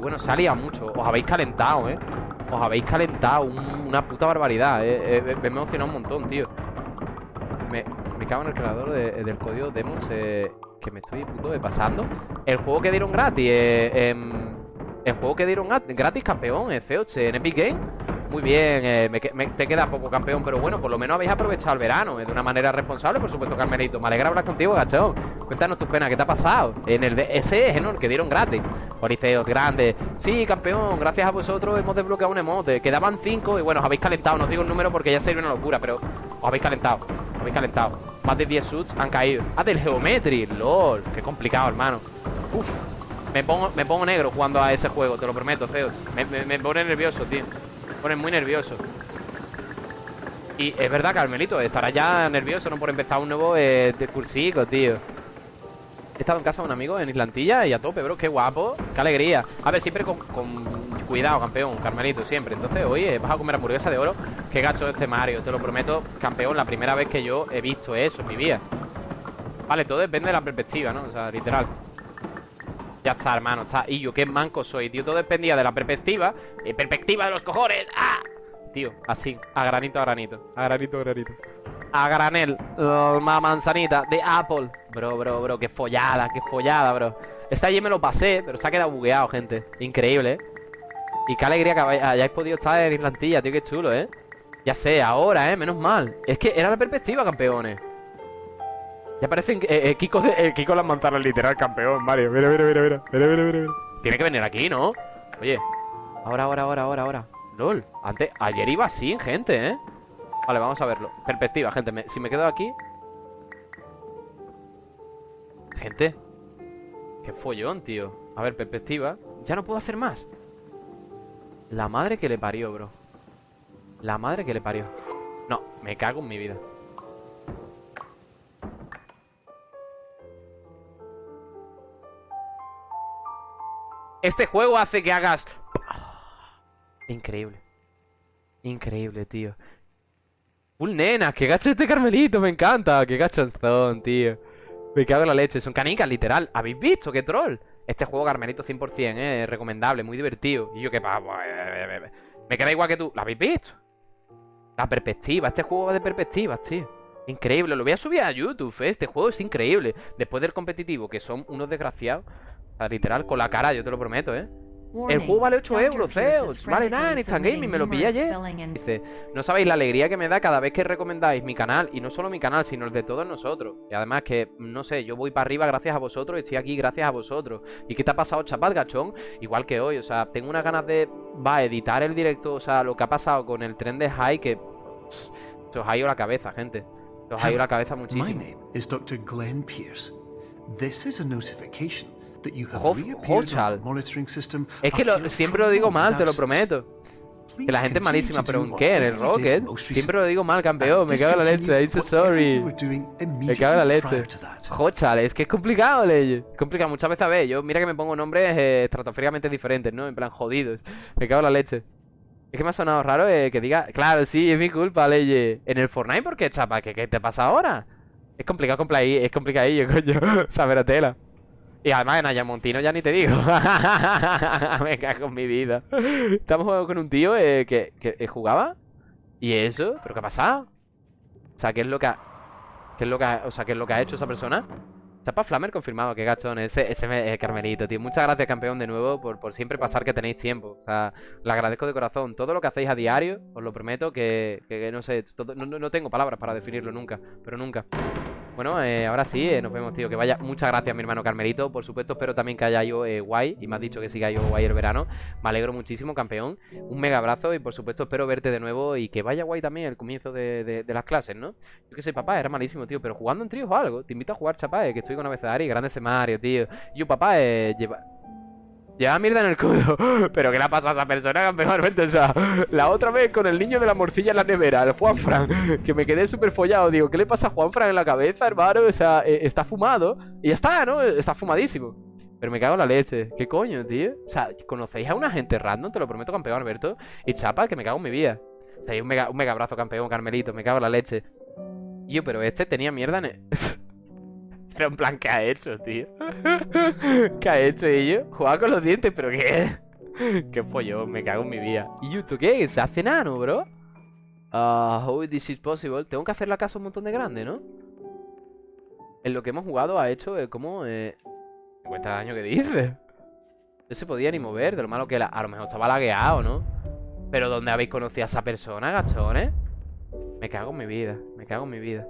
bueno, se ha liado mucho. Os habéis calentado, ¿eh? Os habéis calentado una puta barbaridad, ¿eh? me he emocionado un montón, tío. Me, me cago en el creador del código Demos eh, que me estoy puto de pasando. El juego que dieron gratis, eh, em, el juego que dieron gratis, campeón, eh, C8 en Epic Game. Muy bien, eh, te queda poco campeón, pero bueno, por lo menos habéis aprovechado el verano eh, de una manera responsable, por supuesto, Carmelito. Me alegra hablar contigo, gachón. Cuéntanos tus penas, ¿qué te ha pasado? En el ese ¿no? El que dieron gratis. Oriceos, grande. Sí, campeón, gracias a vosotros hemos desbloqueado un emote. Quedaban cinco y bueno, os habéis calentado. No os digo el número porque ya sería una locura, pero os habéis calentado. Os habéis calentado. Más de 10 suits han caído. Ah, del Geometry, lol. Qué complicado, hermano. Uf. Me pongo, me pongo negro jugando a ese juego, te lo prometo, Zeus. Me pone nervioso, tío pone muy nervioso. Y es verdad, Carmelito, estará ya nervioso, ¿no? Por empezar un nuevo eh, cursico, tío. He estado en casa de un amigo en Islantilla y a tope, bro, qué guapo, qué alegría. A ver, siempre con, cuidado, campeón, Carmelito, siempre. Entonces, oye, vas a comer hamburguesa de oro. Qué gacho este Mario, te lo prometo, campeón La primera vez que yo he visto eso en mi vida. Vale, todo depende de la perspectiva, ¿no? O sea, literal ya está, hermano, está. Y yo qué manco soy, tío. Todo dependía de la perspectiva eh, Perspectiva de los cojones. ¡Ah! Tío, así A granito a granito. A granito a granito. A granel La manzanita de Apple. Bro, bro, bro Qué follada, qué follada, bro. Esta allí me lo pasé Pero se ha quedado bugueado, gente. Increíble, ¿eh? Y qué alegría que hayáis podido estar en Islantilla, tío. Qué chulo, ¿eh? Ya sé, ahora, ¿eh? Menos mal. Es que era la perspectiva, campeones ya parecen eh, eh, Kiko, de, eh, Kiko las manzanas literal campeón, Mario. Mira, mira, mira, mira, mira, mira, mira. Tiene que venir aquí, ¿no? Oye. Ahora, ahora, ahora, ahora, ahora. LOL. Antes, ayer iba así, gente, ¿eh? Vale, vamos a verlo. Perspectiva, gente. si me quedo aquí. Gente. Qué follón, tío. A ver, perspectiva. Ya no puedo hacer más. La madre que le parió, bro. La madre que le parió. No, me cago en mi vida. Este juego hace que hagas... Increíble. Increíble, tío. Full nena, qué gacho este Carmelito, me encanta. Qué gachonzón, tío. Me cago en la leche. Son canicas, literal. ¿Habéis visto? ¡Qué troll! Este juego Carmelito 100%, eh. Recomendable, muy divertido. Y yo qué pavo. Me queda igual que tú. ¿Lo habéis visto? La perspectiva. Este juego va de perspectivas, tío. Increíble. Lo voy a subir a YouTube, eh. Este juego es increíble. Después del competitivo, que son unos desgraciados literal, con la cara, yo te lo prometo, ¿eh? El juego vale 8 euros, feos. Vale nada en Instant Gaming, me lo pillé ayer. Dice, no sabéis la alegría que me da cada vez que recomendáis mi canal. Y no solo mi canal, sino el de todos nosotros. Y además que, no sé, yo voy para arriba gracias a vosotros y estoy aquí gracias a vosotros. ¿Y qué te ha pasado, chapat, gachón? Igual que hoy, o sea, tengo unas ganas de, va, editar el directo, o sea, lo que ha pasado con el tren de High que... se os ha ido la cabeza, gente. Se os ha ido la cabeza muchísimo. Glenn Pierce. This is a notification es que siempre lo digo mal, te lo prometo. Que la gente es malísima, pero ¿en qué? ¿En el Rocket? Siempre lo digo mal, campeón. Me cago en la leche. I'm so sorry. Me cago en la leche. Hochal, es que es complicado, ley. Es complicado. Muchas veces, a ver, yo mira que me pongo nombres eh, estratosféricamente diferentes, ¿no? En plan, jodidos. Me cago en la leche. Es que me ha sonado raro eh, que diga... Claro, sí, es mi culpa, ley. En el Fortnite, ¿por qué, chapa? ¿Qué, qué te pasa ahora? Es complicado, es complicadillo, coño. Saber a tela. Y además en Ayamontino ya ni te digo. Me cago en mi vida. Estamos jugando con un tío eh, que, que jugaba. ¿Y eso? ¿Pero qué ha pasado? O sea, ¿qué es lo que ha... ¿Qué es lo que. O sea, ¿qué es lo que ha hecho esa persona? Chapa Flamer confirmado, qué gachón. Ese, ese eh, Carmelito, tío. Muchas gracias, campeón, de nuevo, por, por siempre pasar que tenéis tiempo. O sea, le agradezco de corazón. Todo lo que hacéis a diario, os lo prometo, que, que, no sé, no, no tengo palabras para definirlo nunca, pero nunca. Bueno, eh, ahora sí, eh, nos vemos, tío. Que vaya. Muchas gracias, mi hermano Carmelito. Por supuesto, espero también que haya ido eh, guay. Y me has dicho que siga yo guay el verano. Me alegro muchísimo, campeón. Un mega abrazo. Y por supuesto, espero verte de nuevo. Y que vaya guay también el comienzo de, las clases, ¿no? Yo que sé, papá, era malísimo, tío. Pero jugando en tríos o algo. Te invito a jugar, chapá, que estoy con Abecedari. Grande ese Mario, tío. Yo, papá, lleva. Lleva mierda en el culo. Pero ¿qué le ha pasado a esa persona, campeón? O sea, la otra vez con el niño de la morcilla en la nevera, el Juanfran, que me quedé súper follado. Digo, ¿qué le pasa a Juanfran en la cabeza, hermano? O sea, eh, está fumado. Y ya está, ¿no? Está fumadísimo. Pero me cago en la leche. ¿Qué coño, tío? O sea, ¿conocéis a una gente random? Te lo prometo, campeón Alberto. Y chapa, que me cago en mi vida. O sea, un mega, un mega abrazo, campeón Carmelito. Me cago en la leche. yo, pero este tenía mierda en el... Pero en plan, ¿qué ha hecho, tío? ¿Qué ha hecho ello? Jugaba con los dientes, pero ¿qué? Qué follón, me cago en mi vida. ¿Y YouTube qué? ¿Se hace nano, bro? Ah, how this is possible? Tengo que hacer la casa un montón de grande, ¿no? En lo que hemos jugado ha hecho eh, como... Eh... 50 daño que dices. No se podía ni mover, de lo malo que. A lo mejor estaba lagueado, ¿no? Pero ¿dónde habéis conocido a esa persona, gachones? Me cago en mi vida, me cago en mi vida.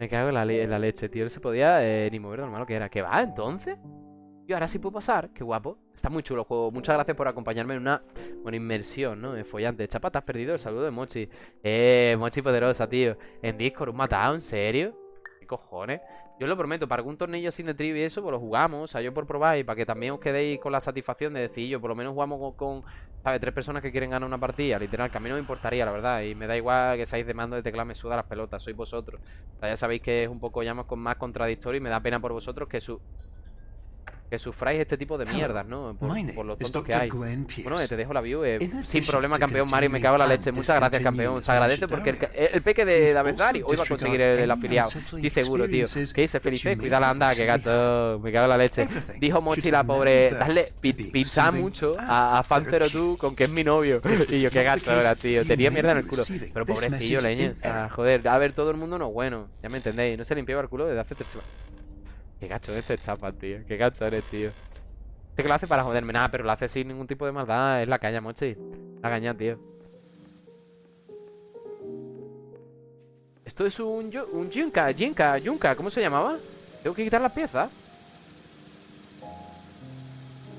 Me cago en la, leche, tío. No se podía eh, ni mover de lo malo que era. ¿Qué va, entonces? Y ahora sí puedo pasar. Qué guapo. Está muy chulo el juego. Muchas gracias por acompañarme en una buena inmersión, ¿no? Follante. Chapa, te has perdido el saludo de Mochi. Eh, Mochi poderosa, tío. En Discord, un matado, ¿en serio? ¿Qué cojones? Yo lo prometo, para algún tornillo sin de trivia y eso, pues lo jugamos. O sea, yo por probar y para que también os quedéis con la satisfacción de decir, yo por lo menos jugamos con, ¿sabes? Tres personas que quieren ganar una partida. Literal, que a mí no me importaría, la verdad. Y me da igual que seáis de mando de teclado, me suda las pelotas. Sois vosotros. O sea, ya sabéis que es un poco ya más, más contradictorio y me da pena por vosotros que su que sufráis este tipo de mierdas, ¿no? Por, por los tontos que hay. Bueno, te dejo la view. Eh, sin problema, campeón Mario, me cago en la leche. Muchas gracias, campeón. Se agradece porque el, peque de David hoy va a conseguir el, afiliado. Sí, seguro, tío. ¿Qué dice Felipe? Cuida la anda, que gato. Me cago en la leche. Dijo Mochi, la pobre. Dale, pincha mucho a, a Fantero tú con que es mi novio. Y yo, qué gato ahora, tío. Tenía mierda en el culo. Pero pobrecillo, leñe. O sea, joder, a ver, todo el mundo no es bueno. Ya me entendéis. No se limpiaba el culo desde hace tres semanas. Qué gacho este chapa, tío. Qué gacho eres, tío. Este que lo hace para joderme, nada, pero lo hace sin ningún tipo de maldad. Es la caña, mochi. La caña, tío. Esto es un, un Jinka, Jinka, Junka, ¿cómo se llamaba? Tengo que quitar las piezas.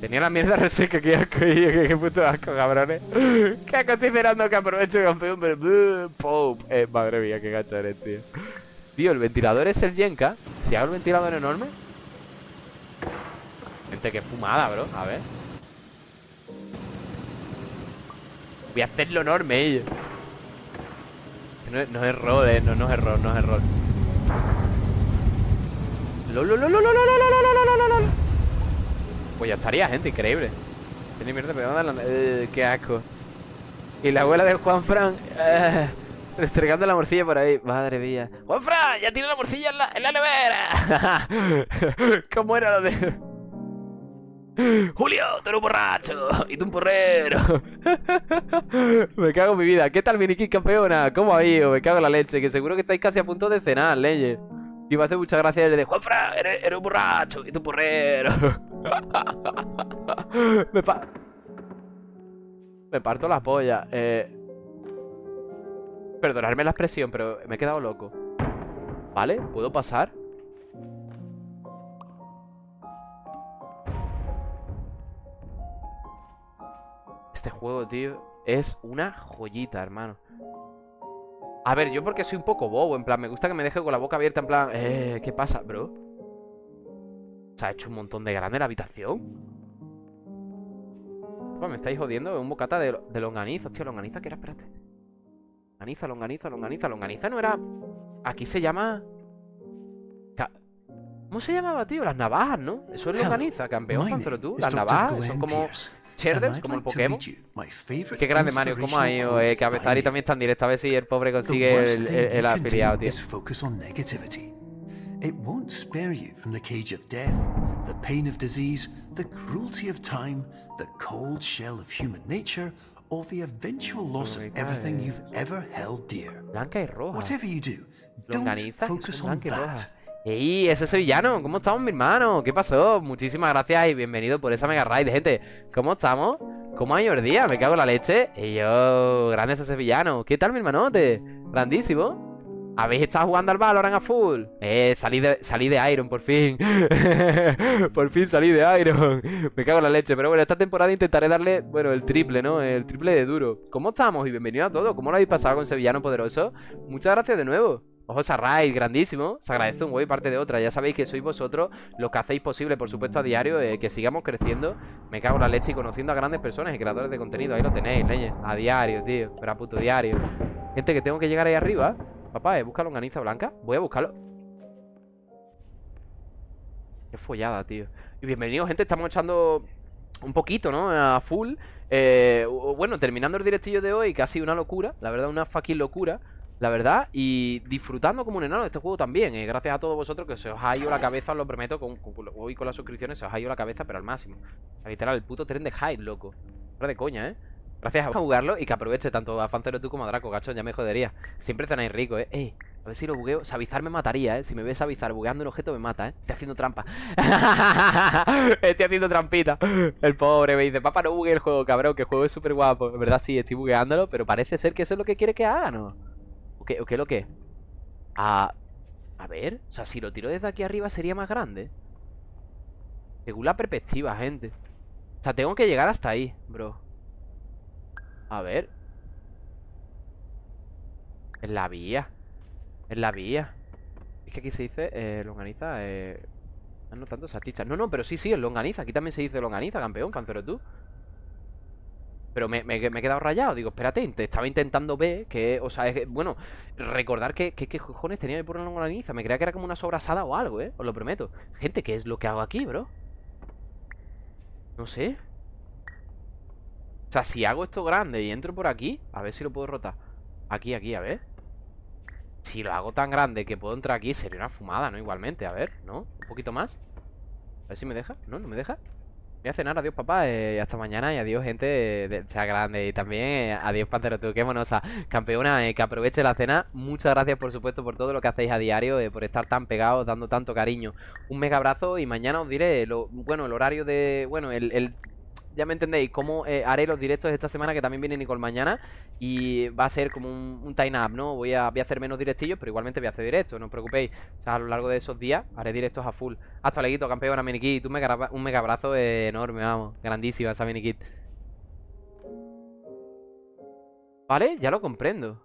Tenía la mierda reseca, que asco, qué, puto asco, cabrones. Qué asco, estoy esperando que aproveche campeón, pero... ¡Pum! Eh, madre mía, qué gacho eres, tío. Tío, el ventilador es el Yenka. Si hago el ventilador enorme. Gente, qué fumada, bro. A ver. Voy a hacerlo enorme, ellos. No, no, es error, eh. No, no es error, no es error. Pues ya estaría, gente, increíble. Tiene mierda pegada eh, qué asco. Y la abuela de Juan Fran. Eh, Restregando la morcilla por ahí. Madre mía. ¡Juanfra! ¡Ya tiene la morcilla en la, en la nevera! ¿Cómo era lo de.? Julio, tú eres un borracho y tú un porrero. me cago en mi vida. ¿Qué tal, Miniki campeona? ¿Cómo ha ido? Me cago en la leche. Que seguro que estáis casi a punto de cenar, leyes. Y me hace muchas gracias el de Juanfra, eres, un borracho y tú un porrero. me, me parto la polla. Eh. Perdonadme la expresión, pero me he quedado loco ¿Vale? ¿Puedo pasar? Este juego, tío Es una joyita, hermano A ver, yo porque soy un poco bobo En plan, me gusta que me deje con la boca abierta En plan, eh, ¿qué pasa, bro? Se ha hecho un montón de grande la habitación me estáis jodiendo, un bocata de, de longaniza Tío, longaniza, ¿qué era? Espérate Longaniza, longaniza, longaniza. Longaniza no era... Aquí se llama... ¿Cómo se llamaba, tío? Las navajas, ¿no? Eso es longaniza, campeón, pero tú. Las navajas son como... Sherders, como el Pokémon. Qué grande, Mario. ¿Cómo ha ido? Eh, que Abezari también está en directo. A ver si el pobre consigue el, el, afiliado, tío. It won't spare you from the cage of death, the pain of disease, the cruelty of time, the cold shell of human nature, or the eventual loss of everything you've ever held dear. Blanca y roja. Whatever you do, don't focus on that. ¡Ey! Ese sevillano, ¿cómo estamos, mi hermano? ¿Qué pasó? Muchísimas gracias y bienvenido por esa mega raid, gente. ¿Cómo estamos? ¿Cómo ha ido el día? Me cago en la leche. Y yo, grande ese sevillano. ¿Qué tal, mi hermanote? Grandísimo. ¿Habéis estado jugando al Valorant a full? Eh, salí de, salí de Iron, por fin. por fin salí de Iron. Me cago en la leche. Pero bueno, esta temporada intentaré darle, bueno, el triple, ¿no? El triple de duro. ¿Cómo estamos? Y bienvenido a todos. ¿Cómo lo habéis pasado con Sevillano Poderoso? Muchas gracias de nuevo. Ojo, Sarray, grandísimo. Se agradece un huevo y parte de otra. Ya sabéis que sois vosotros los que hacéis posible, por supuesto, a diario, eh, que sigamos creciendo. Me cago en la leche y conociendo a grandes personas y creadores de contenido. Ahí lo tenéis, leñe. A diario, tío. Pero a puto diario. Gente, que tengo que llegar ahí arriba. Papá, ¿eh? ¿Busca longaniza blanca? Voy a buscarlo Qué follada, tío Y bienvenidos, gente, estamos echando un poquito, ¿no? A full eh, Bueno, terminando el directillo de hoy Casi una locura, la verdad, una fucking locura la verdad, y disfrutando como un enano de este juego también eh, Gracias a todos vosotros que se os ha ido la cabeza, os lo prometo con, Hoy con las suscripciones se os ha ido la cabeza, pero al máximo Literal, el puto tren de hype, loco Fuera de coña, ¿eh? Gracias a jugarlo y que aproveche tanto a Fancero tú como a Draco, gacho, ya me jodería. Siempre cenáis rico, ¿eh? Eh, a ver si lo bugueo. Sabizar me mataría, ¿eh? Si me ves Sabizar bugueando un objeto me mata, ¿eh? Estoy haciendo trampa. estoy haciendo trampita. El pobre me dice, papá, no bugue el juego, cabrón, que el juego es súper guapo. En verdad sí, estoy bugueándolo, pero parece ser que eso es lo que quiere que haga, ¿no? ¿O qué, o qué lo que? A... A ver, o sea, si lo tiro desde aquí arriba sería más grande. Según la perspectiva, gente. O sea, tengo que llegar hasta ahí, bro. A ver. En la vía. En la vía. Es que aquí se dice eh, longaniza. Eh... No tanto salchicha. No, no, pero sí, sí, es longaniza. Aquí también se dice longaniza, campeón, pancero tú. Pero me, he quedado rayado. Digo, espérate, estaba intentando ver que, o sea, es, bueno, recordar que, qué cojones tenía que poner longaniza. Me creía que era como una sobrasada o algo, ¿eh? Os lo prometo. Gente, ¿qué es lo que hago aquí, bro? No sé. O sea, si hago esto grande y entro por aquí A ver si lo puedo rotar. Aquí, aquí, a ver. Si lo hago tan grande que puedo entrar aquí Sería una fumada, ¿no? Igualmente, a ver, ¿no? Un poquito más. A ver si me deja. ¿No? ¿No me deja? Voy a cenar, adiós papá, eh, hasta mañana y adiós gente de, sea grande. Y también eh, adiós Pantero, tú, qué monosa, campeona, eh, que aproveche la cena, muchas gracias por supuesto por todo lo que hacéis a diario, por estar tan pegados, dando tanto cariño, un mega abrazo y mañana os diré, bueno, el horario de, bueno, el ya me entendéis, cómo eh, haré los directos de esta semana que también viene Nicole mañana y va a ser como un, time up, ¿no? Voy a, voy a hacer menos directillos, pero igualmente voy a hacer directos, no os preocupéis. O sea, a lo largo de esos días haré directos a full. Hasta leguito, campeona minikit, un un mega abrazo enorme, vamos, grandísima esa minikit. Vale, ya lo comprendo.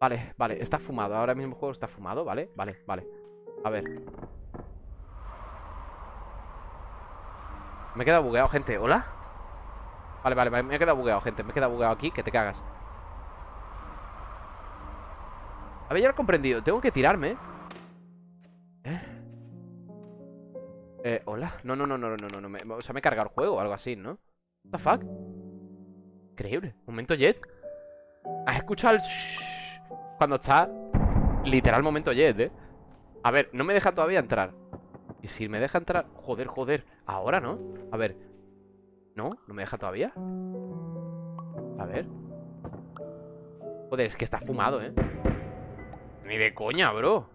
Vale, vale, está fumado, ahora mismo el juego está fumado, ¿vale? Vale, vale. A ver. Me he quedado bugueado, gente. ¿Hola? Vale, vale, me he quedado bugueado, gente Me he quedado bugueado aquí, que te cagas A ver, ya lo he comprendido Tengo que tirarme ¿Eh? Eh, ¿hola? No, no, no, no, no, no, no O sea, me he cargado el juego o algo así, ¿no? What the fuck? Increíble Momento jet ¿Has escuchado el Cuando está Literal momento jet, ¿eh? A ver, no me deja todavía entrar y si me deja entrar... Joder, joder. Ahora, ¿no? A ver. ¿No? ¿No me deja todavía? A ver. Joder, es que está fumado, ¿eh? Ni de coña, bro.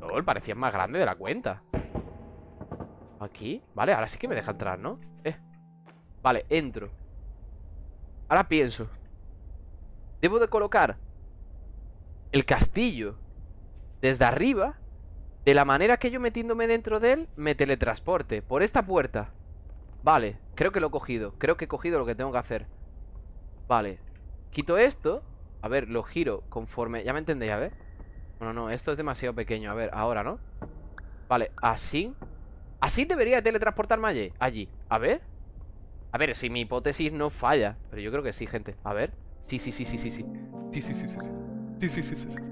LOL, parecía más grande de la cuenta. Aquí. Vale, ahora sí que me deja entrar, ¿no? Eh. Vale, entro. Ahora pienso. Debo de colocar el castillo desde arriba de la manera que yo metiéndome dentro de él Me teletransporte. Por esta puerta. Vale, creo que lo he cogido. Creo que he cogido lo que tengo que hacer. Vale. Quito esto. A ver, lo giro conforme. Ya me entendéis, a ver. Bueno, no, esto es demasiado pequeño. A ver, ahora, ¿no? Vale, así. Así debería teletransportarme allí Allí, a ver. A ver, si mi hipótesis no falla. Pero yo creo que sí, gente. A ver. Sí, sí, sí, sí, sí, sí. Sí, sí, sí, sí, sí. Sí, sí, sí, sí, sí.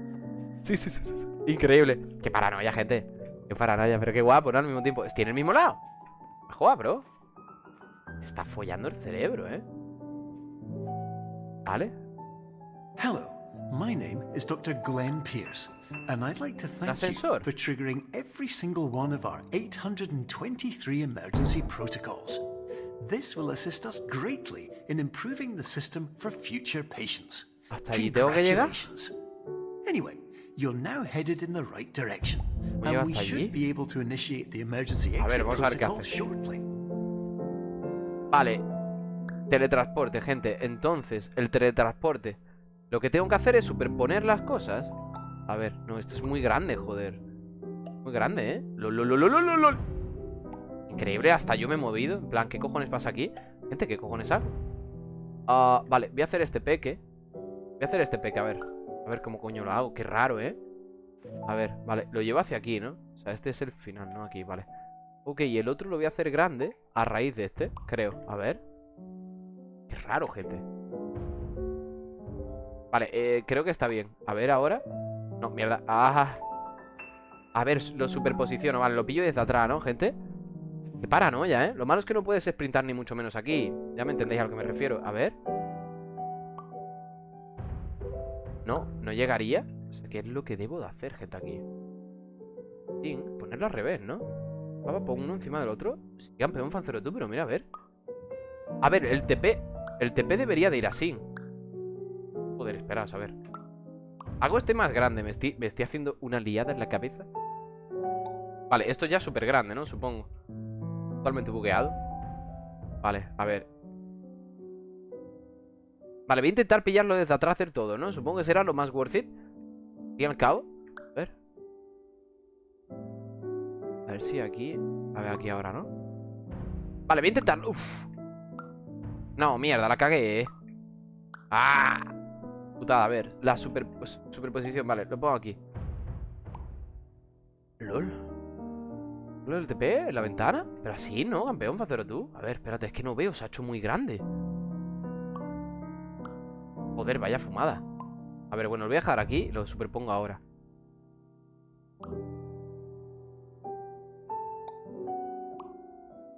Sí, sí, sí, sí. Increíble. Qué paranoia, gente. Qué paranoia, pero qué guapo, ¿no? Al mismo tiempo. En el mismo lado. Joder, bro. Me está follando el cerebro, ¿eh? ¿Vale? Hello. My name is Dr. Glenn Pierce, and I'd like to thank you for triggering every single one of our 823 emergency protocols. This will assist us greatly in improving the system for future patients. ¿Hasta allí tengo que llegar? Anyway, You're now headed in the right direction, and we should be able to initiate the emergency exit protocol shortly. Vale, teletransporte, gente. Entonces, el teletransporte. Lo que tengo que hacer es superponer las cosas. A ver, no, esto es muy grande, joder. Muy grande, ¿eh? Lol, Increíble, hasta yo me he movido. En plan, ¿qué cojones pasa aquí? Gente, ¿qué cojones hago? Ah, vale, voy a hacer este peque. Voy a hacer este peque, a ver. A ver cómo coño lo hago. Qué raro, ¿eh? A ver, vale. Lo llevo hacia aquí, ¿no? O sea, este es el final, ¿no? Aquí, vale. Ok, y el otro lo voy a hacer grande a raíz de este, creo. A ver. Qué raro, gente. Vale, eh, creo que está bien. A ver, ahora. No, mierda. Ah. A ver, lo superposiciono. Vale, lo pillo desde atrás, ¿no, gente? Qué paranoia, ¿eh? Lo malo es que no puedes sprintar ni mucho menos aquí. Ya me entendéis a lo que me refiero. A ver. No, no llegaría O sea, ¿qué es lo que debo de hacer, gente, aquí? Sí, ponerlo al revés, ¿no? Papá, pongo uno encima del otro Sí, campeón fancero tú, pero mira, a ver A ver, el TP El TP debería de ir así Joder, espera, a ver Hago este más grande ¿Me estoy, me estoy haciendo una liada en la cabeza? Vale, esto ya es súper grande, ¿no? Supongo Totalmente bugueado Vale, a ver Vale, voy a intentar pillarlo desde atrás hacer todo, ¿no? Supongo que será lo más worth it Y al cabo A ver A ver si aquí A ver, aquí ahora, ¿no? Vale, voy a intentarlo Uf. No, mierda, la cagué, ¿eh? ¡Ah! Putada, a ver La super, pues, superposición, vale, lo pongo aquí LOL el TP en la ventana? Pero así, ¿no, campeón? Facero tú. A ver, espérate, es que no veo, se ha hecho muy grande. Joder, vaya fumada. A ver, bueno, lo voy a dejar aquí lo superpongo ahora.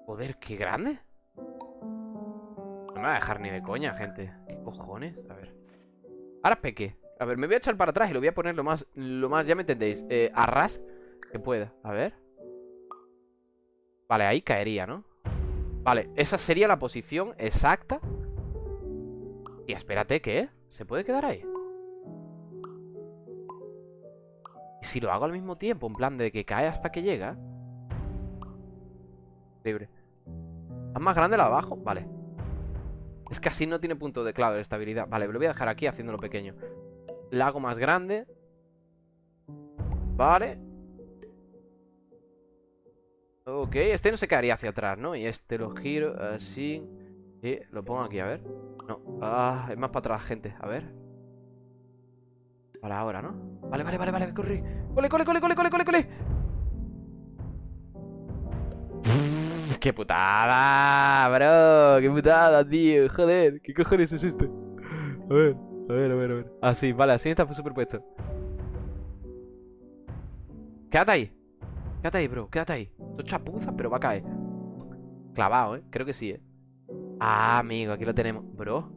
Joder, qué grande. No me va a dejar ni de coña, gente. ¿Qué cojones? A ver. Ahora peque. A ver, me voy a echar para atrás y lo voy a poner lo más, lo más, ya me entendéis, eh, a ras que pueda. A ver. Vale, ahí caería, ¿no? Vale, esa sería la posición exacta Y espérate, ¿qué? ¿Se puede quedar ahí? ¿Y si lo hago al mismo tiempo? En plan de que cae hasta que llega Libre ¿Es más grande la abajo? Vale Es que así no tiene punto de clave de estabilidad Vale, lo voy a dejar aquí haciéndolo pequeño La hago más grande Vale Ok, este no se quedaría hacia atrás, ¿no? Y este lo giro así Y lo pongo aquí, a ver No, ah, es más para atrás, gente, a ver Para ahora, ¿no? Vale, vale, vale, vale, corre Cole, cole, cole, cole, cole, cole, cole ¡Qué putada, bro! ¡Qué putada, tío! Joder, ¿qué cojones es esto? A ver, a ver, a ver, a ver Ah, vale, así está superpuesto Quédate ahí Quédate ahí, bro, quédate ahí Esto es chapuza, pero va a caer Clavado, ¿eh? Creo que sí, ¿eh? Ah, amigo, aquí lo tenemos. Bro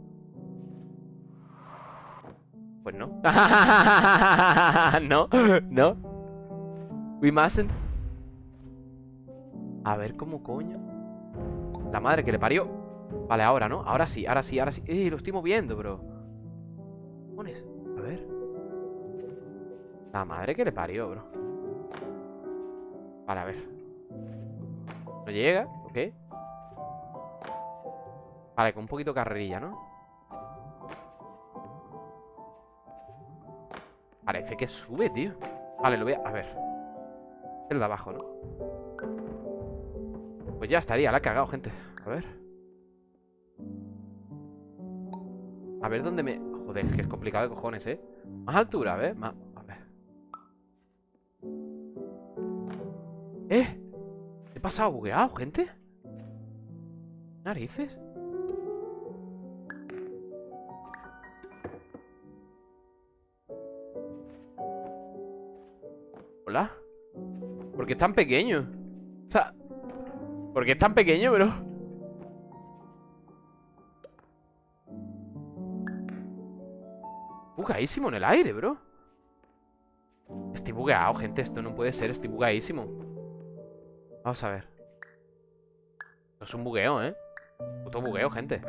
Pues no. No, no. We mustn't. A ver, ¿cómo coño? La madre que le parió. Vale, ahora, ¿no? Ahora sí, ahora sí, ahora sí. ¡Eh, lo estoy moviendo, bro! Pones, a ver. La madre que le parió, bro. Vale, a ver. No llega, ok Vale, con un poquito carrerilla, ¿no? Parece que sube, tío Vale, lo voy a... A ver El de abajo, ¿no? Pues ya estaría, la ha cagado, gente A ver A ver dónde me... Joder, es que es complicado de cojones, ¿eh? Más altura, a ver Más... ¿Eh? ¿He pasado bugueado, gente? ¿Narices? ¿Por qué es tan pequeño? O sea... ¿Por qué es tan pequeño, bro? Bugadísimo en el aire, bro Estoy bugueado, gente Esto no puede ser, estoy bugadísimo Vamos a ver. Esto es un bugueo, ¿eh? Puto bugueo, gente.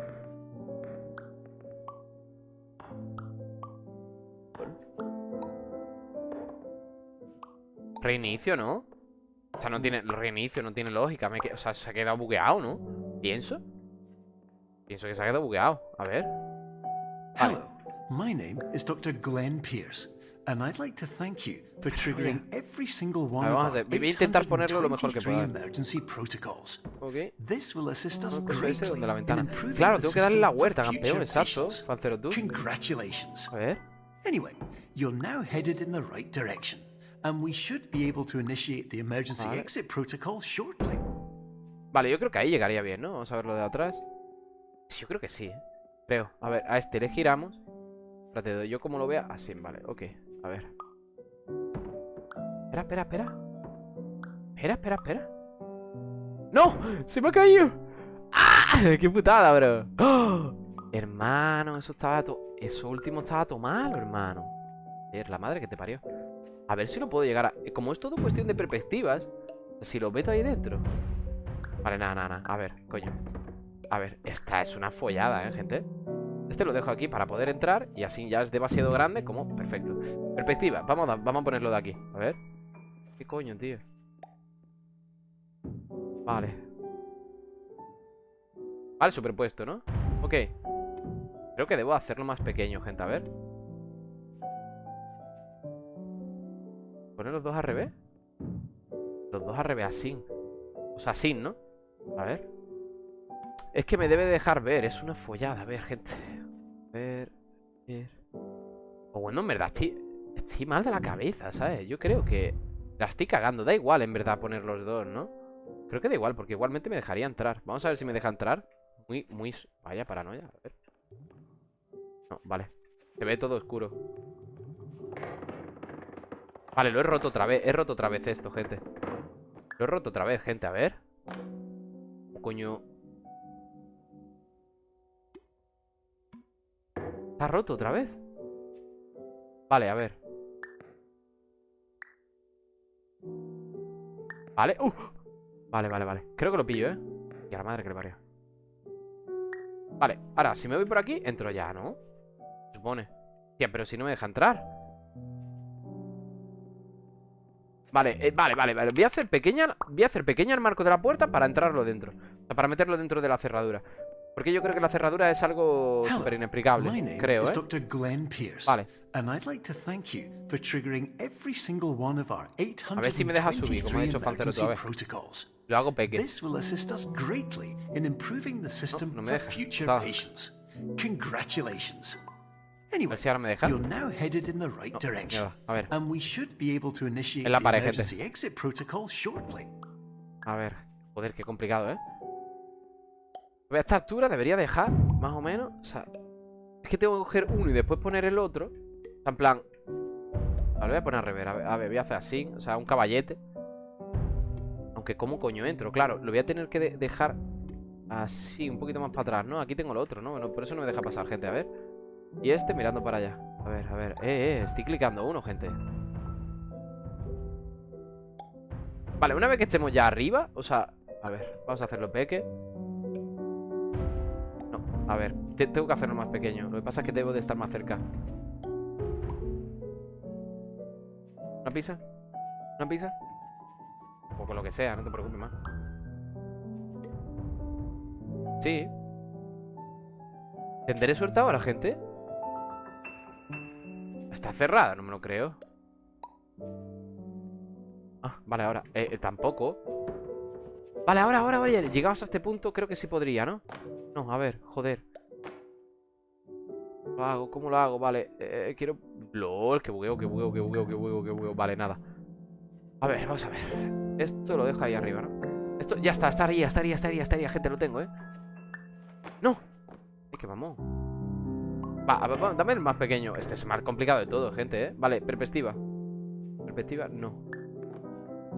Reinicio, ¿no? O sea, no tiene... Reinicio no tiene lógica. O sea, se ha quedado bugueado, ¿no? Pienso. Pienso que se ha quedado bugueado. A ver. Hello. My name is Dr. Glenn Pierce. And I'd like to thank you for triggering every single one of our 823 emergency protocols. Okay. This will assist us greatly in improving Claro, tengo que darle la huerta, campeón, exacto. Congratulations. A ver. Anyway, you're now headed in the right direction, and we should be able to initiate the emergency vale. exit protocol shortly. Vale, yo creo que ahí llegaría bien, ¿no? Vamos a verlo de atrás. Yo creo que sí, ¿eh? Creo. A ver, a este le giramos. Espérate, yo como lo vea. Así, vale, ok. A ver. Espera, espera, espera. Espera, espera, espera. ¡No! ¡Se me ha caído! ¡Ah! ¡Qué putada, bro! ¡Oh! Hermano, eso estaba todo... Eso último estaba todo malo, hermano. Es la madre que te parió. A ver si lo puedo llegar a... Como es todo cuestión de perspectivas, si lo meto ahí dentro. Vale, nada, nada, nada. A ver, coño. A ver, esta es una follada, ¿eh, gente? Este lo dejo aquí para poder entrar Y así ya es demasiado grande como... Perfecto Perspectiva, vamos vamos a ponerlo de aquí A ver ¿Qué coño, tío? Vale Vale, superpuesto, ¿no? Ok Creo que debo hacerlo más pequeño, gente, a ver ¿Poner los dos al revés? Los dos al revés, así O sea, así, ¿no? A ver es que me debe dejar ver, es una follada. A ver, gente. A ver, ver. O bueno, en verdad estoy, estoy mal de la cabeza, ¿sabes? Yo creo que la estoy cagando. Da igual, en verdad, poner los dos, ¿no? Creo que da igual, porque igualmente me dejaría entrar. Vamos a ver si me deja entrar. Muy, muy... Vaya paranoia, a ver. No, vale. Se ve todo oscuro. Vale, lo he roto otra vez. He roto otra vez esto, gente. Lo he roto otra vez, gente. A ver. Coño. ¿Está roto otra vez? Vale, a ver Vale, uh. Vale, vale, vale Creo que lo pillo, ¿eh? Y a la madre que le parió Vale, ahora, si me voy por aquí Entro ya, ¿no? supone Tía, pero si no me deja entrar Vale, eh, vale, vale, vale Voy a hacer pequeña Voy a hacer pequeña el marco de la puerta Para entrarlo dentro O sea, para meterlo dentro de la cerradura porque yo creo que la cerradura es algo súper inexplicable, creo, ¿eh? Vale. A ver si me deja subir, como ha hecho Fantero otra vez. Lo hago peque. No, no me deja. Congratulations. A ver si ahora me deja. No, mierda. A ver. En la pared, gente. A ver. Joder, qué complicado, ¿eh? A esta altura debería dejar, más o menos. O sea, es que tengo que coger uno y después poner el otro. O sea, en plan. Vale, voy a poner a rever. A ver, voy a hacer así. O sea, un caballete. Aunque, ¿cómo coño entro? Claro, lo voy a tener que dejar así, un poquito más para atrás, ¿no? Aquí tengo el otro, ¿no? Bueno, por eso no me deja pasar, gente. A ver. Y este mirando para allá. A ver, a ver. Eh, eh, estoy clicando uno, gente. Vale, una vez que estemos ya arriba, o sea, a ver, vamos a hacerlo peque. A ver, tengo que hacerlo más pequeño Lo que pasa es que debo de estar más cerca ¿Una pizza? ¿Una pizza? O con lo que sea, no te preocupes más Sí ¿Tendré suerte ahora, gente? Está cerrada, no me lo creo Ah, vale, ahora eh, eh, Tampoco Vale, ahora, ahora, ahora Llegamos a este punto, creo que sí podría, ¿no? No, a ver, joder Lo hago, ¿cómo lo hago? Vale, eh, quiero... LOL, que bugueo, que bugueo, que bugueo, que bugueo, que bugueo Vale, nada A ver, vamos a ver Esto lo dejo ahí arriba, ¿no? Esto ya está, estaría, estaría, estaría, estaría Gente, lo tengo, ¿eh? ¡No! Es que vamos Va, dame el más pequeño Este es más complicado de todo, gente, ¿eh? Vale, perspectiva Perspectiva, no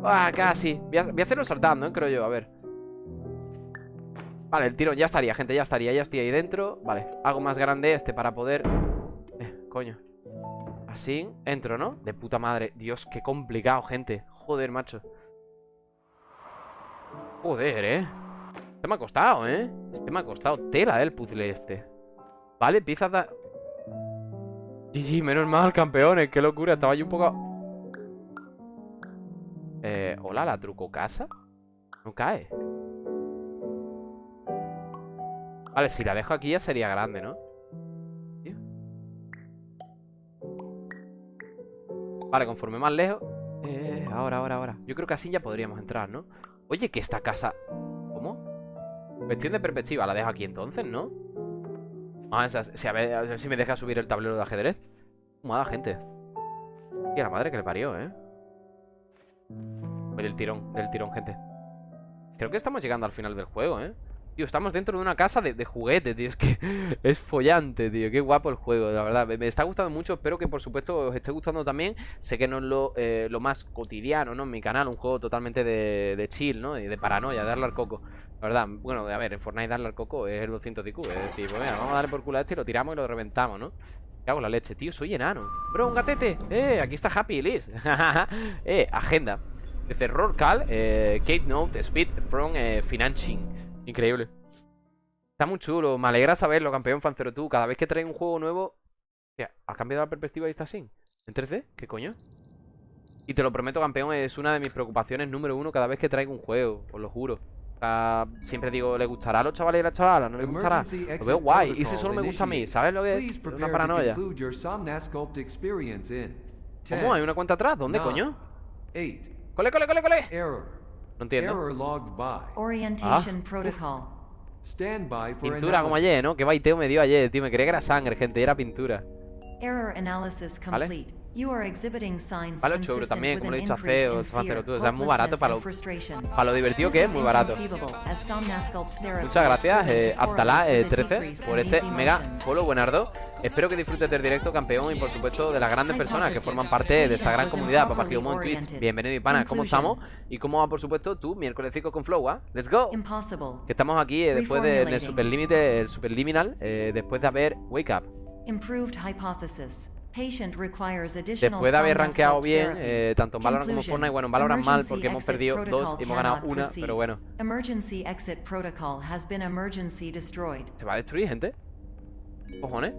Ah, casi voy a, voy a hacerlo saltando, ¿eh? Creo yo, a ver Vale, el tiro ya estaría, gente, ya estaría Ya estoy ahí dentro, vale Hago más grande este para poder... Eh, coño Así, entro, ¿no? De puta madre Dios, qué complicado, gente Joder, macho Joder, ¿eh? Este me ha costado, ¿eh? Este me ha costado tela, ¿eh? El puzzle este Vale, empieza a GG, menos mal, campeones Qué locura, estaba yo un poco... Eh, hola, la truco casa No cae Vale, si la dejo aquí ya sería grande, ¿no? Vale, conforme más lejos eh, Ahora, ahora, ahora Yo creo que así ya podríamos entrar, ¿no? Oye, que esta casa... ¿Cómo? Cuestión de perspectiva La dejo aquí entonces, ¿no? Ah, si, a, ver, si me deja subir el tablero de ajedrez Mala gente Y a la madre que le parió, ¿eh? Del tirón, del tirón, gente Creo que estamos llegando al final del juego, ¿eh? Tío, estamos dentro de una casa de, juguetes, tío. Es que es follante, tío. Qué guapo el juego, la verdad. Me, está gustando mucho. Espero que, por supuesto, os esté gustando también. Sé que no es lo, eh, lo más cotidiano, ¿no? En mi canal. Un juego totalmente de, chill, ¿no? Y de paranoia, darle al coco. La verdad, bueno, a ver, en Fortnite darle al coco es el 200 de IQ. Es decir, pues vamos a darle por culo a este y lo tiramos y lo reventamos, ¿no? ¿Qué hago la leche? Tío, soy enano. Bro, un gatete. Eh, aquí está Happy Liz. eh, agenda. Dice Rorcal, eh, Kate Note, Speed, From, eh, Financing. Increíble. Está muy chulo. Me alegra saberlo, campeón Fancero. Tú, cada vez que traes un juego nuevo... ¿Ha cambiado la perspectiva y está así? ¿En 3D? ¿Qué coño? Y te lo prometo, campeón, es una de mis preocupaciones número uno cada vez que traigo un juego, os lo juro. siempre digo, ¿le gustará a los chavales y a las chavalas? ¿No le gustará? Lo veo guay. Y si solo me gusta a mí, ¿sabes lo que es? Una paranoia. ¿Cómo? ¿Hay una cuenta atrás? ¿Dónde, coño? ¡Cole, cole, cole, cole! No entiendo. Ah. Pintura como ayer, ¿no? Qué baiteo me dio ayer, tío. Me creía que era sangre, gente. Y era pintura. ¿Vale? Vale 8 euros también, como lo he dicho a CEO, tú. O sea, es muy barato para lo, para lo divertido que es, muy barato. Muchas gracias, eh, Abdalá 13, eh, por ese mega follow, buenardo. Espero que disfrutes del directo, campeón, y por supuesto de las grandes personas que forman parte de esta gran comunidad. Papá Giomo en Twitch, bienvenido y pana, ¿cómo estamos? Y cómo va, por supuesto, tú, miércoles 5 con Flow, ¿ah? ¡Let's go! Que estamos aquí eh, después del de, superlímite, el superliminal, eh, después de haber Wake Up. Improved hypothesis. Después de haber rankeado bien, eh, tanto en Valorant como en Fortnite, bueno, en Valorant mal porque hemos perdido dos y hemos ganado una, pero bueno. Se va a destruir, gente. Cojones.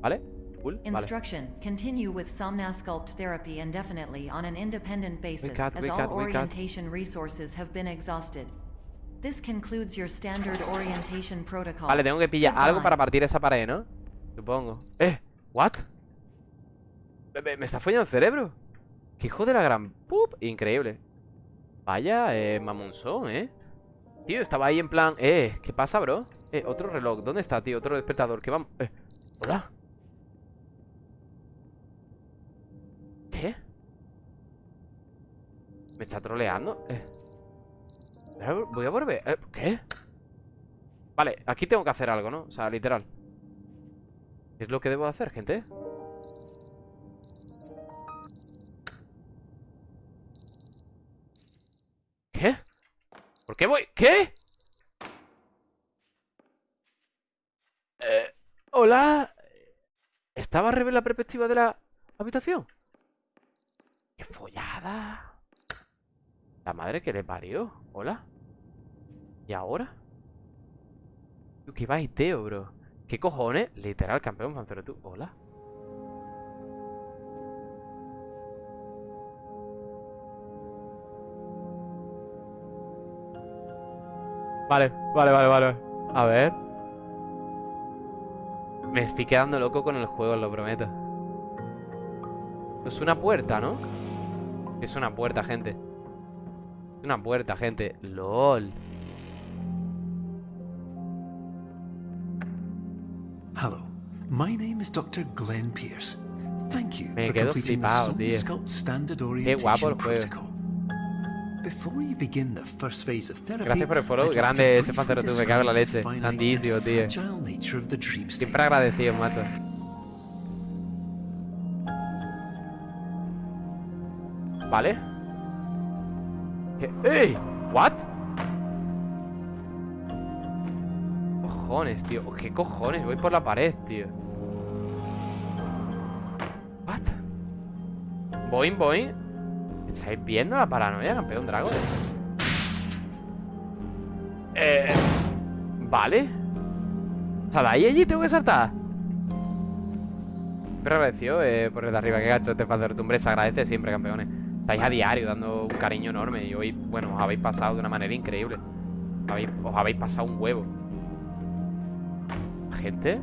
¿Vale? Cool. Instruction. Continue with Somnasculpt therapy indefinitely on an independent basis as all orientation resources have been exhausted. This concludes your standard orientation protocol. Vale, tengo que pillar algo para partir esa pared, ¿no? Supongo. Eh, what? Me, está follando el cerebro. ¡Qué hijo de la gran pup! Increíble. Vaya, eh, mamonzón, ¿eh? Tío, estaba ahí en plan... Eh, ¿qué pasa, bro? Eh, otro reloj. ¿Dónde está, tío? Otro despertador. ¿Qué vamos? Eh, hola. ¿Qué? ¿Me está troleando? Eh. Voy a volver. Eh, ¿Qué? Vale, aquí tengo que hacer algo, ¿no? O sea, literal. ¿Qué es lo que debo hacer, gente? ¿Qué? ¿Por qué voy? ¿Qué? Eh, Hola. ¿Estaba a la perspectiva de la habitación? ¡Qué follada! La madre que le parió. Hola. ¿Y ahora? ¿Qué baiteo, bro? ¿Qué cojones? Literal, campeón, pero tú. Hola. Vale, vale, vale, vale. A ver. Me estoy quedando loco con el juego, lo prometo. Es una puerta, ¿no? Es una puerta, gente. Es una puerta, gente. LOL. My name is Dr. Glenn Pierce. Thank you Me for quedo flipado, tío. Qué guapo el juego. Gracias por el follow, grande ese pantero tú, me cago en la leche. Grandísimo, tío. Siempre agradecido, mato. Vale. ¿Qué? ¡Ey! ¿What? Cojones, tío. ¿Qué cojones? Voy por la pared, tío. Boing, boing. ¿Estáis viendo la paranoia, campeón dragón? Eh... Vale. De ahí allí tengo que saltar. Pero agradeció eh, por el de arriba Que gacho este de tumbre. Se agradece siempre, campeones. Estáis a diario dando un cariño enorme Y hoy, bueno, os habéis pasado de una manera increíble. Os habéis pasado un huevo. Gente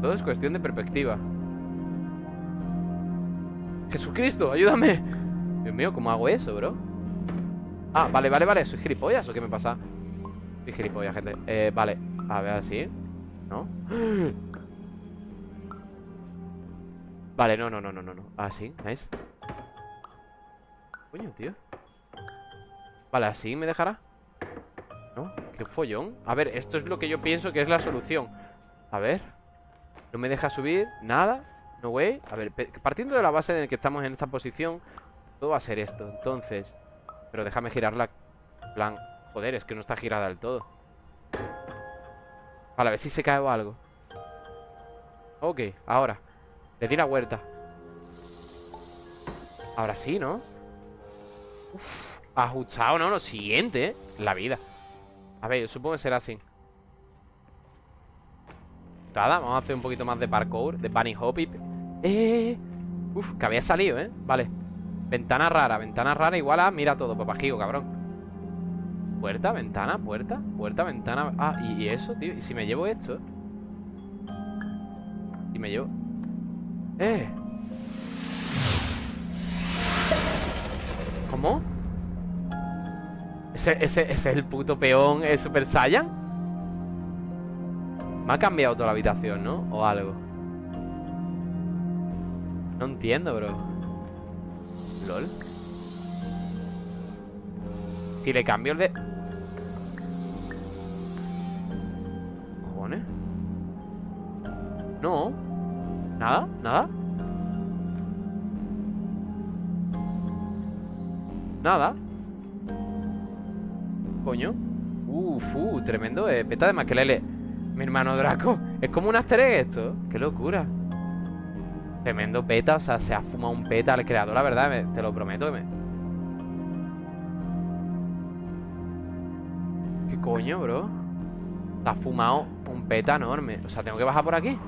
Todo es cuestión de perspectiva Jesucristo, ayúdame. Dios mío, ¿cómo hago eso, bro? Ah, vale, vale, vale ¿Soy gilipollas o qué me pasa? Soy gilipollas, gente. Eh, vale A ver, así ¿No? Vale, no, no, no, no, no Así, nice Coño, tío. Vale, así me dejará ¿No? Qué follón A ver, esto es lo que yo pienso que es la solución. A ver No me deja subir Nada No way. A ver, partiendo de la base en la que estamos en esta posición todo va a ser esto, entonces. Pero déjame girarla plan, joder, es que no está girada del todo. Vale, a ver si se cae o algo. Ok, ahora. Le di la vuelta. Ahora sí, ¿no? Uf, ajustado, ¿no? Lo siguiente, ¿eh? La vida. A ver, yo supongo que será así. Vamos a hacer un poquito más de parkour De bunny hop Eh Uf, que había salido, ¿eh? Vale Ventana rara, ventana rara igual a Mira todo, papajigo, cabrón Puerta, ventana, puerta Puerta, ventana Ah, ¿y, eso, tío? ¿Y si me llevo esto? ¿Y me llevo? ¡Eh! ¿Cómo? ¿Ese, ese, es el puto peón ¿Es Super Saiyan? Me ha cambiado toda la habitación, ¿no? O algo No entiendo, bro. LOL Si le cambio el de... ¿Cojones? No. ¿Nada? ¿Nada? Nada Coño. Uf, uh, tremendo eh, Peta de maquelele Mi hermano Draco Es como un aster esto. Qué locura Tremendo peta O sea, se ha fumado un peta al creador La verdad, te lo prometo me... ¿Qué coño, bro? Se ha fumado un peta enorme O sea, ¿tengo que bajar por aquí?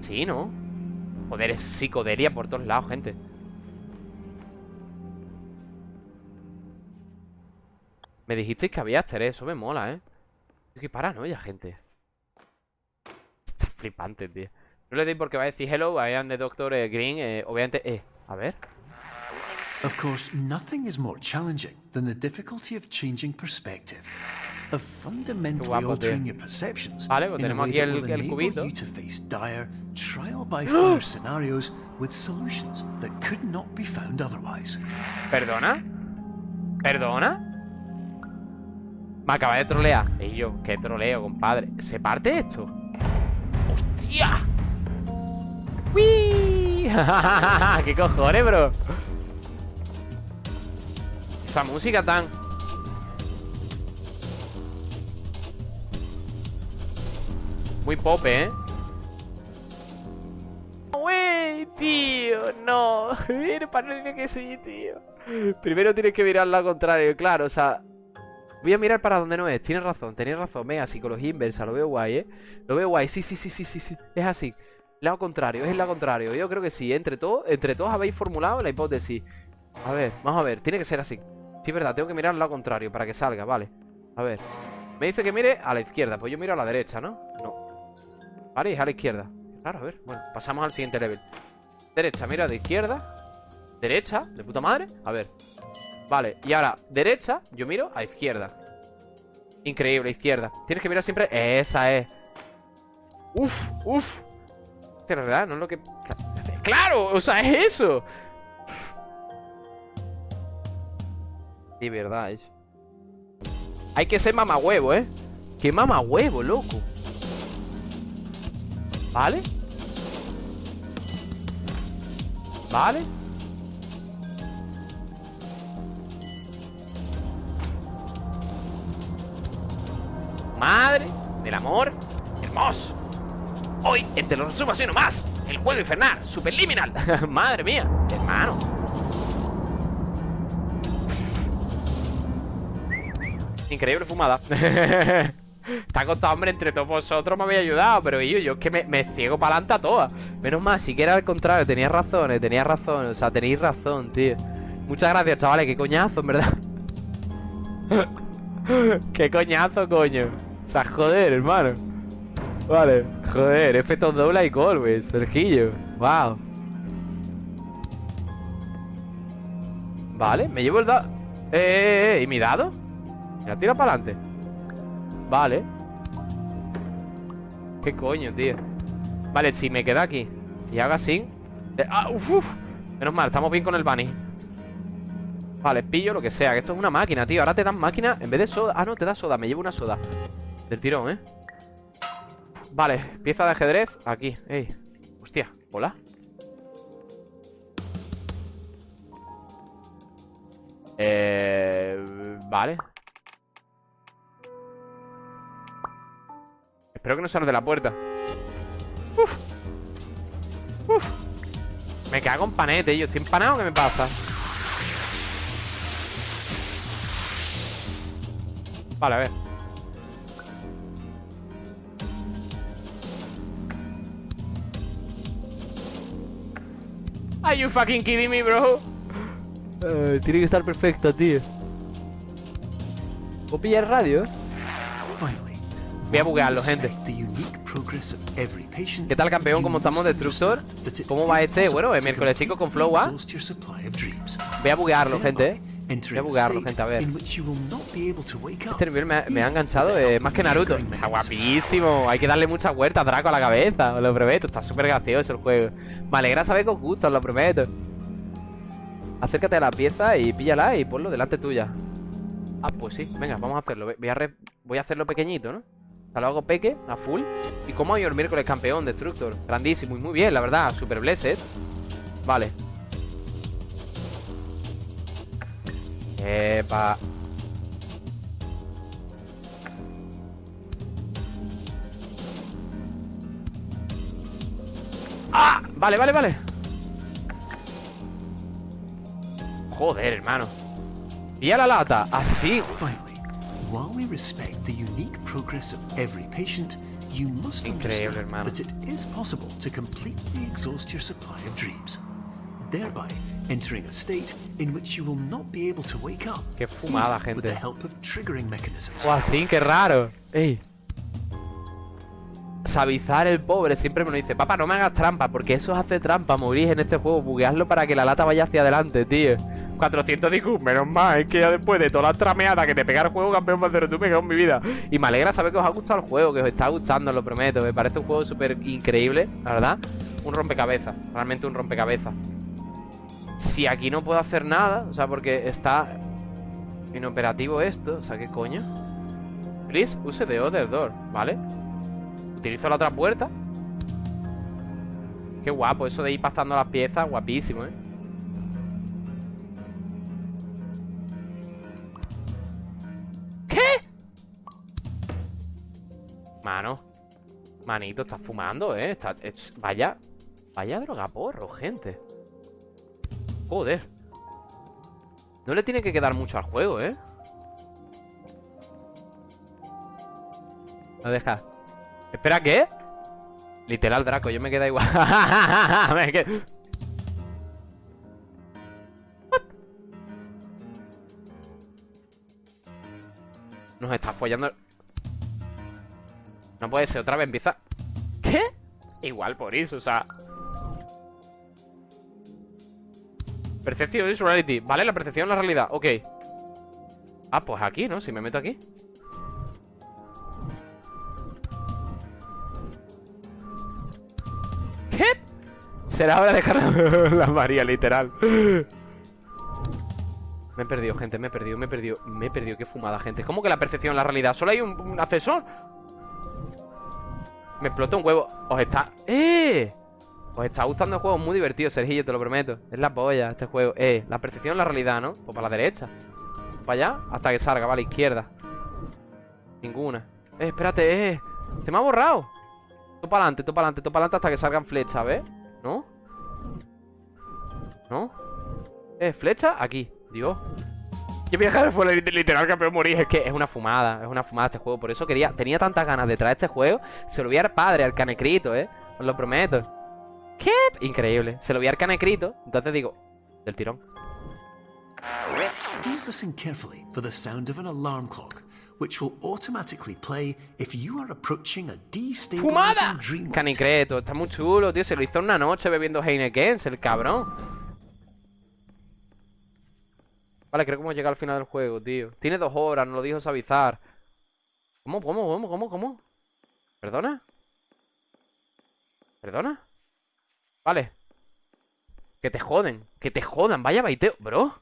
Sí, ¿no? Joder, es psicodelia por todos lados, gente Me dijisteis que había Aster, eso me mola, ¿eh? Qué paranoia, gente Está flipante, tío No le doy porque va a decir hello, I am the Doctor eh, Green eh, Obviamente, eh, a ver Of course, nothing is more challenging than the difficulty of changing perspective. Of fundamentally guapo, altering your perceptions vale, pues tenemos aquí el, el cubito. You to face dire, trial by fire scenarios with solutions that could not be found otherwise. ¿Perdona? ¿Perdona? Me acaba de trolear. Y yo, qué troleo, compadre. ¿Se parte esto? ¡Hostia! ¡Uy! ¿Qué cojones, bro? Esa música tan... Muy pop, ¿eh? ¡Wey, tío! No. Para que sí, tío. Primero tienes que mirar la contrario, claro. O sea, Voy a mirar para donde no es. Tienes razón, tenéis razón. Venga, psicología inversa. Lo veo guay, ¿eh? Lo veo guay. Sí, sí, sí, sí, sí, sí. Es así. Lado contrario, es el lado contrario. Yo creo que sí. Entre todos, entre todos habéis formulado la hipótesis. A ver, vamos a ver. Tiene que ser así. Sí, es verdad. Tengo que mirar al lado contrario para que salga, vale. A ver. Me dice que mire a la izquierda. Pues yo miro a la derecha, ¿no? No. Vale, es a la izquierda. Claro, a ver. Bueno, pasamos al siguiente level. Derecha, mira de izquierda. Derecha, de puta madre. A ver. Vale, y ahora, derecha, yo miro a izquierda Increíble, izquierda Tienes que mirar siempre, esa es Uf, uf De verdad, no es lo que... ¡Claro! O sea, es eso De verdad, es Hay que ser mamahuevo, ¿eh? ¡Qué mamahuevo, loco! ¿Vale? ¿Vale? Madre del amor hermoso. Hoy, entre los resumos y más, el juego infernal, superliminal. Madre mía, hermano. Increíble fumada. Ha costado, hombre, entre todos vosotros me habéis ayudado Pero yo, yo es que me, ciego para adelante a todas Menos mal, si que era al contrario, tenías razón, eh, tenías razón O sea, tenéis razón, tío Muchas gracias, chavales, qué coñazo, en verdad Qué coñazo, coño o sea, joder, hermano. Vale, joder, efectos doble y golpes, Sergillo. Wow. Vale, me llevo el dado. Eh, eh, eh, ¿y mi dado? La tira para adelante. Vale. ¿Qué coño, tío? Vale, si me queda aquí y haga así. Eh, ah, uf, uf. Menos mal, estamos bien con el bunny. Vale, pillo lo que sea, que esto es una máquina, tío Ahora te dan máquina en vez de soda Ah, no, te da soda, me llevo una soda del tirón, ¿eh? Vale, pieza de ajedrez Aquí, ey. Hostia, hola. Eh... Vale. Espero que no salga de la puerta. Uf. Uf. Me cago en panete, yo estoy empanado ¿Qué me pasa? Vale, a ver Are you fucking kidding me, bro? Eh, tiene que estar perfecta, tío. ¿Puedo pillar radio? Voy a buguearlo, gente. ¿Qué tal, campeón? ¿Cómo estamos, Destructor? ¿Cómo va este? Bueno, el miércoles 5 con Flow, ¿ah? Voy a buguearlo, gente. Voy a buguearlo, gente, a ver. Este nivel me, ha enganchado eh, más que Naruto. Está guapísimo. Hay que darle muchas vueltas, Draco, a la cabeza. Os lo prometo. Está súper gracioso el juego. Me alegra saber que os gusta, os lo prometo. Acércate a la pieza y píllala y ponlo delante tuya. Ah, pues sí. Venga, vamos a hacerlo. Voy a, voy a hacerlo pequeñito, ¿no? lo hago peque, a full. Y como hoy el miércoles campeón, Destructor. Grandísimo y muy bien, la verdad. Super blessed. Vale. Epa. ¡Ah! Vale, vale, vale. Joder, hermano. Y a la lata, así. While we respect the unique progress of every patient, you must Increíble, understand hermano. Thereby entering a state in which you will not be able to wake up Qué fumada, gente. with the help of triggering mechanisms. Oh, así, qué raro. Ey. Savizar el pobre siempre me lo dice Papá, no me hagas trampa, porque eso hace trampa Morir en este juego, buguearlo para que la lata vaya hacia adelante, tío 400 IQ, menos mal, es que ya después de toda la trameada que te pega el juego, campeón más tú me en mi vida. Y me alegra saber que os ha gustado el juego, que os está gustando, lo prometo. Me parece un juego súper increíble, la verdad. Un rompecabezas, realmente un rompecabezas. Si aquí no puedo hacer nada, o sea, porque está inoperativo esto, o sea, ¿qué coño? Please use the other door, ¿vale? Utilizo la otra puerta. Qué guapo, eso de ir pasando las piezas, guapísimo, ¿eh? Mano Manito, estás fumando, ¿eh? vaya Vaya drogaporro, gente Joder No le tiene que quedar mucho al juego, ¿eh? No deja Espera, ¿qué? Literal, Draco, yo me queda igual me quedo... Nos está follando no puede ser, otra vez empieza... ¿Qué? Igual por eso, o sea... Percepción is reality Vale, la percepción la realidad, ok Ah, pues aquí, ¿no? Si me meto aquí ¿Qué? Será hora de dejar la María, literal Me he perdido, gente, me he perdido, me he perdido Me he perdido, qué fumada, gente ¿Cómo que la percepción la realidad? ¿Solo hay un, un ascensor? Me explota un huevo. Os está... ¡Eh! Os está gustando el juego, muy divertido, Sergillo, te lo prometo. Es la polla este juego. Eh, la percepción la realidad, ¿no? Pues para la derecha. Para allá, hasta que salga, vale, izquierda. Ninguna. Eh, espérate, eh. Se me ha borrado. Tú para adelante, tú para adelante, tú para adelante hasta que salgan flechas, ¿ves? ¿No? ¿No? Eh, flecha, aquí. Dios. Que viajar fue literal campeón morir. Es que es una fumada, es una fumada este juego. Por eso quería, tenía tantas ganas de traer este juego. Se lo voy a dar padre al canecrito, eh. Os lo prometo. ¿Qué? Increíble. Se lo voy a canecrito. Entonces digo, del tirón. Please listen carefully for the sound of an alarm clock, which will automatically play if you are approaching a ¡Fumada! Canicreto, está muy chulo, tío. Se lo hizo una noche bebiendo Heineken, el cabrón. Vale, creo que hemos llegado al final del juego, tío Tiene dos horas, nos lo dijo Savizar ¿Cómo, cómo, cómo, cómo, cómo? ¿Perdona? ¿Perdona? Vale Que te joden, que te jodan Vaya baiteo, bro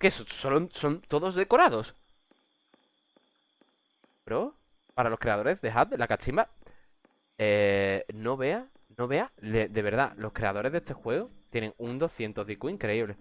¿Qué? ¿Son, son todos decorados? Bro Para los creadores, dejad la cachimba Eh... No vea No vea De, de verdad, los creadores de este juego Tienen un 200 de increíble